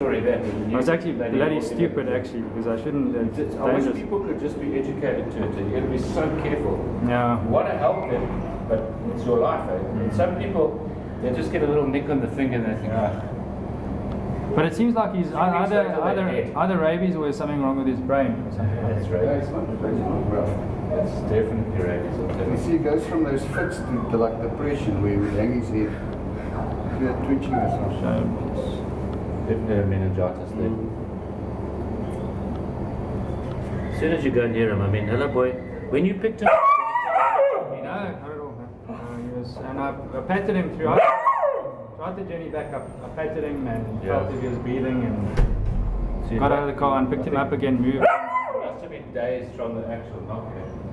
Sorry, that I was actually bloody bloody stupid actually because I shouldn't. It's It's- I wish people could just be educated to it. You got to be so careful. Yeah. You want to help them, but it's your life. Eh? Mm. And some people, they just get a little nick on the finger and they think, ah, But it seems like he's Few either either either rabies or there's something wrong with his brain or something. that's Yeah, right. it's not, it's not well. That's definitely rabies. I'll You you. see, it goes from those fits to, to like depression where he would hang his head, clear twitching or something. So Definitely a meningitis there. As soon as you go near him, I mean, hello boy. When you picked him up, no, not at all. No. Uh, he was, and I, I patted him throughout throughout the journey back up. I patted him and Yeah. felt if he was breathing and See, got out of the car and picked I him up again, moved. it Must have been days from the actual knock. eh?